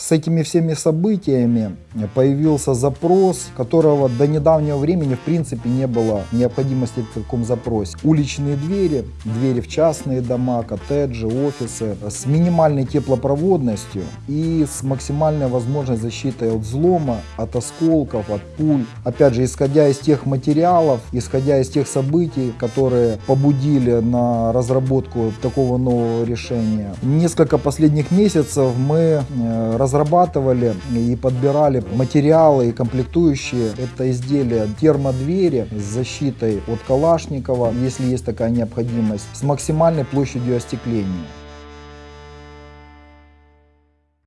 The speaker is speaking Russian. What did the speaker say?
с этими всеми событиями появился запрос, которого до недавнего времени в принципе не было необходимости в таком запросе. Уличные двери, двери в частные дома, коттеджи, офисы с минимальной теплопроводностью и с максимальной возможной защитой от взлома, от осколков, от пуль. Опять же, исходя из тех материалов, исходя из тех событий, которые побудили на разработку такого нового решения. Несколько последних месяцев мы э, разрабатывали и подбирали материалы и комплектующие. Это изделия термодвери с защитой от Калашникова, если есть такая необходимость, с максимальной площадью остекления.